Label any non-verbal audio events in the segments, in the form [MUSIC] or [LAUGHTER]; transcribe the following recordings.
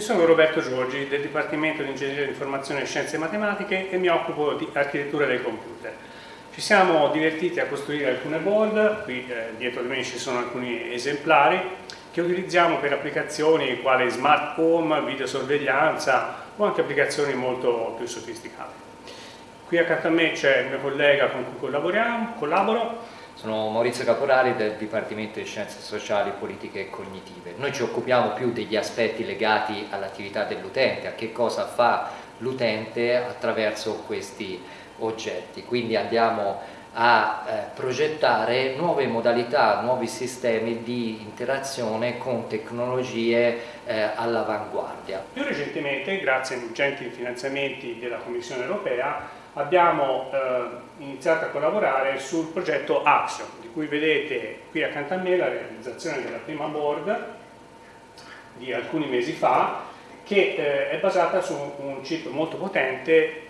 sono Roberto Giorgi del Dipartimento di Ingegneria di Informazione e Scienze Matematiche e mi occupo di architettura dei computer. Ci siamo divertiti a costruire alcune board, qui eh, dietro di me ci sono alcuni esemplari che utilizziamo per applicazioni quali smart home, videosorveglianza o anche applicazioni molto più sofisticate. Qui accanto a me c'è il mio collega con cui collaboro, sono Maurizio Caporali del Dipartimento di Scienze Sociali, Politiche e Cognitive. Noi ci occupiamo più degli aspetti legati all'attività dell'utente, a che cosa fa l'utente attraverso questi oggetti. Quindi andiamo a eh, progettare nuove modalità, nuovi sistemi di interazione con tecnologie eh, all'avanguardia. Più recentemente, grazie ai ingenti finanziamenti della Commissione europea, abbiamo eh, iniziato a collaborare sul progetto Axion, di cui vedete qui accanto a me la realizzazione della prima board di alcuni mesi fa, che eh, è basata su un chip molto potente,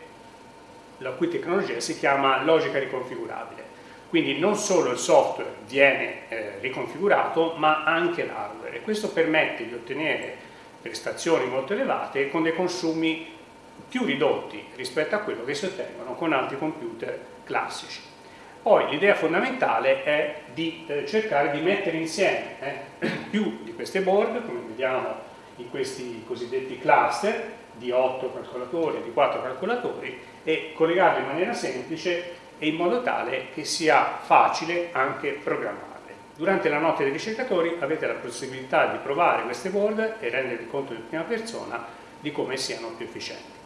la cui tecnologia si chiama logica riconfigurabile. Quindi non solo il software viene eh, riconfigurato, ma anche l'hardware e questo permette di ottenere prestazioni molto elevate con dei consumi più ridotti rispetto a quello che si ottengono con altri computer classici. Poi l'idea fondamentale è di eh, cercare di mettere insieme eh, [CLEARS THROAT] più di queste board, come vediamo in questi cosiddetti cluster di 8 calcolatori di 4 calcolatori e collegarle in maniera semplice e in modo tale che sia facile anche programmarle. Durante la notte dei ricercatori avete la possibilità di provare queste board e rendervi conto in prima persona di come siano più efficienti.